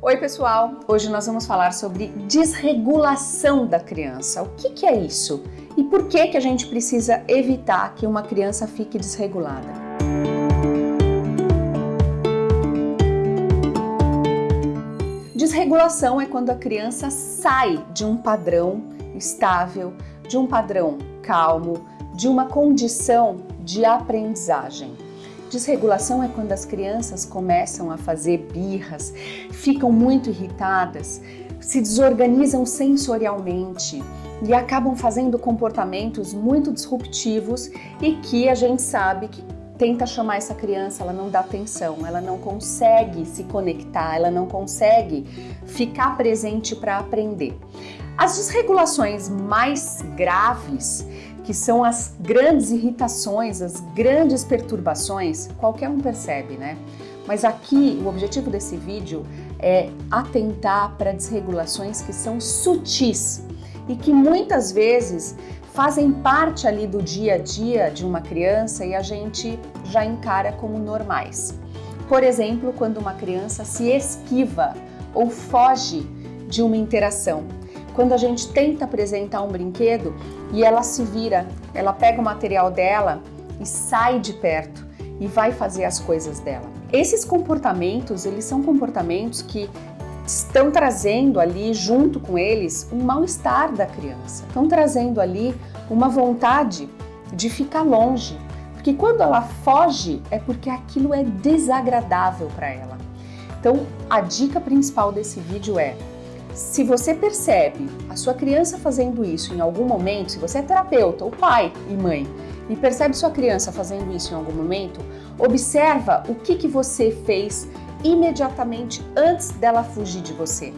Oi pessoal, hoje nós vamos falar sobre desregulação da criança. O que, que é isso? E por que, que a gente precisa evitar que uma criança fique desregulada? Desregulação é quando a criança sai de um padrão estável, de um padrão calmo, de uma condição de aprendizagem. Desregulação é quando as crianças começam a fazer birras, ficam muito irritadas, se desorganizam sensorialmente e acabam fazendo comportamentos muito disruptivos e que a gente sabe que tenta chamar essa criança, ela não dá atenção, ela não consegue se conectar, ela não consegue ficar presente para aprender. As desregulações mais graves que são as grandes irritações, as grandes perturbações, qualquer um percebe, né? Mas aqui o objetivo desse vídeo é atentar para desregulações que são sutis e que muitas vezes fazem parte ali do dia a dia de uma criança e a gente já encara como normais. Por exemplo, quando uma criança se esquiva ou foge de uma interação quando a gente tenta apresentar um brinquedo e ela se vira, ela pega o material dela e sai de perto e vai fazer as coisas dela. Esses comportamentos, eles são comportamentos que estão trazendo ali, junto com eles, um mal-estar da criança. Estão trazendo ali uma vontade de ficar longe. Porque quando ela foge, é porque aquilo é desagradável para ela. Então, a dica principal desse vídeo é se você percebe a sua criança fazendo isso em algum momento, se você é terapeuta ou pai e mãe, e percebe sua criança fazendo isso em algum momento, observa o que, que você fez imediatamente antes dela fugir de você.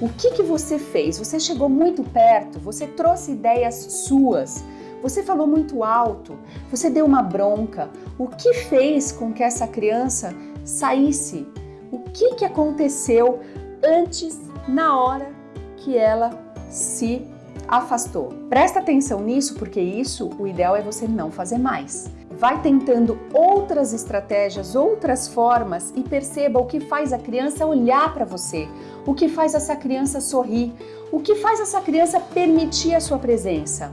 O que, que você fez? Você chegou muito perto, você trouxe ideias suas, você falou muito alto, você deu uma bronca. O que fez com que essa criança saísse? O que, que aconteceu antes na hora que ela se afastou. Presta atenção nisso, porque isso, o ideal é você não fazer mais. Vai tentando outras estratégias, outras formas e perceba o que faz a criança olhar para você, o que faz essa criança sorrir, o que faz essa criança permitir a sua presença.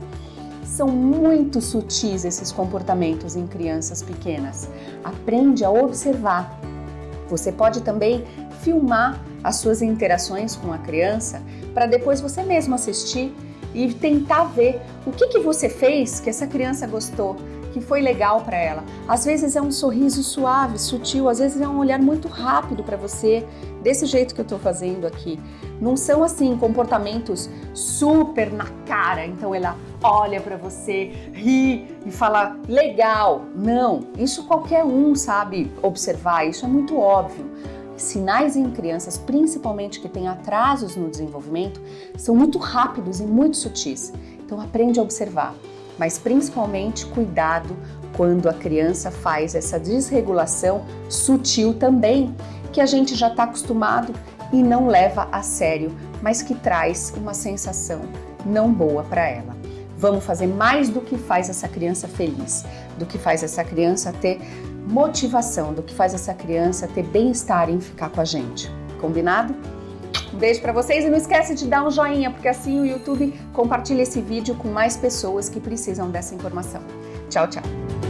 São muito sutis esses comportamentos em crianças pequenas. Aprende a observar. Você pode também filmar as suas interações com a criança para depois você mesmo assistir e tentar ver o que, que você fez que essa criança gostou, que foi legal para ela. Às vezes é um sorriso suave, sutil, às vezes é um olhar muito rápido para você, desse jeito que eu estou fazendo aqui. Não são assim comportamentos super na cara, então ela olha para você, ri e fala legal. Não, isso qualquer um sabe observar, isso é muito óbvio sinais em crianças, principalmente que têm atrasos no desenvolvimento, são muito rápidos e muito sutis. Então aprende a observar, mas principalmente cuidado quando a criança faz essa desregulação sutil também, que a gente já está acostumado e não leva a sério, mas que traz uma sensação não boa para ela. Vamos fazer mais do que faz essa criança feliz, do que faz essa criança ter motivação, do que faz essa criança ter bem-estar em ficar com a gente. Combinado? Um beijo para vocês e não esquece de dar um joinha, porque assim o YouTube compartilha esse vídeo com mais pessoas que precisam dessa informação. Tchau, tchau!